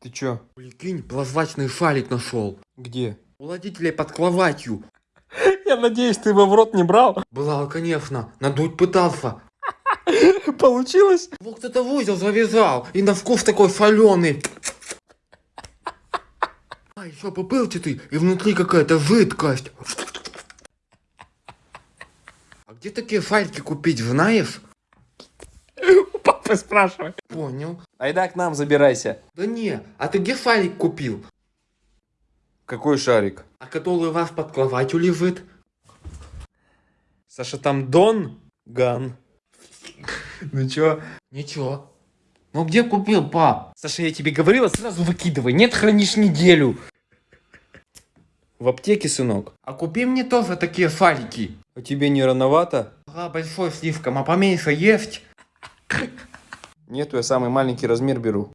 Ты чё? Прикинь, прозрачный шарик нашел. Где? У родителей под кроватью. Я надеюсь, ты его в рот не брал. Брал, конечно. Надуть пытался. Получилось? Его кто-то в узел завязал. И на вкус такой соленый. А еще попылчатый. И внутри какая-то жидкость. А где такие шарики купить, знаешь? Папы спрашивай. Понял. Айда к нам забирайся. Да не, а ты где шарик купил? Какой шарик? А который у вас под кроватью лежит? Саша, там Дон Ган. Ну чё? Ничего. Ну где купил, пап? Саша, я тебе говорила, сразу выкидывай. Нет, хранишь неделю. В аптеке, сынок. А купи мне тоже такие шарики. А тебе не рановато? Ага, большой слишком, а поменьше есть? Нету, я самый маленький размер беру.